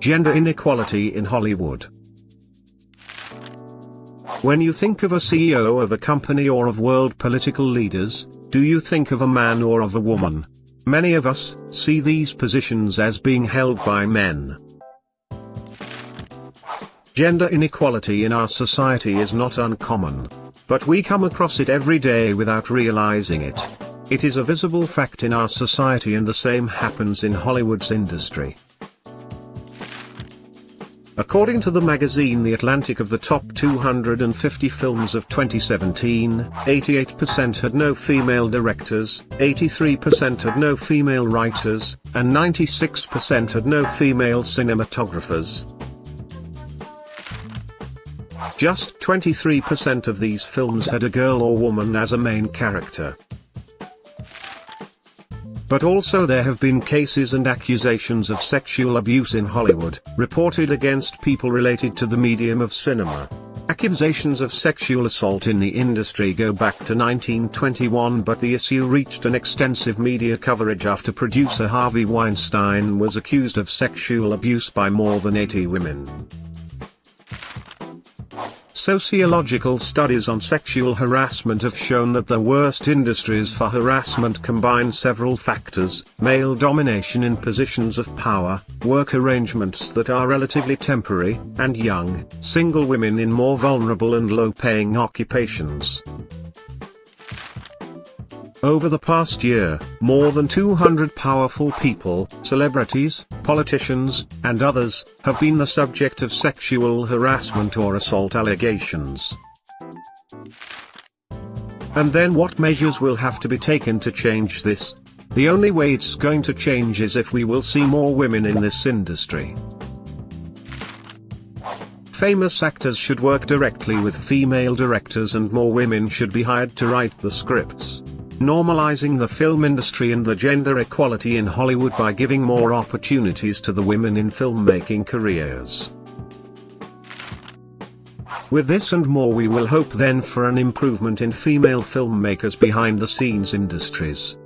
Gender inequality in Hollywood. When you think of a CEO of a company or of world political leaders, do you think of a man or of a woman? Many of us see these positions as being held by men. Gender inequality in our society is not uncommon. But we come across it every day without realizing it. It is a visible fact in our society and the same happens in Hollywood's industry. According to the magazine The Atlantic of the top 250 films of 2017, 88% had no female directors, 83% had no female writers, and 96% had no female cinematographers. Just 23% of these films had a girl or woman as a main character. But also there have been cases and accusations of sexual abuse in Hollywood, reported against people related to the medium of cinema. Accusations of sexual assault in the industry go back to 1921 but the issue reached an extensive media coverage after producer Harvey Weinstein was accused of sexual abuse by more than 80 women. Sociological studies on sexual harassment have shown that the worst industries for harassment combine several factors, male domination in positions of power, work arrangements that are relatively temporary, and young, single women in more vulnerable and low-paying occupations. Over the past year, more than 200 powerful people, celebrities, politicians, and others, have been the subject of sexual harassment or assault allegations. And then what measures will have to be taken to change this? The only way it's going to change is if we will see more women in this industry. Famous actors should work directly with female directors and more women should be hired to write the scripts normalizing the film industry and the gender equality in Hollywood by giving more opportunities to the women in filmmaking careers. With this and more we will hope then for an improvement in female filmmakers behind the scenes industries.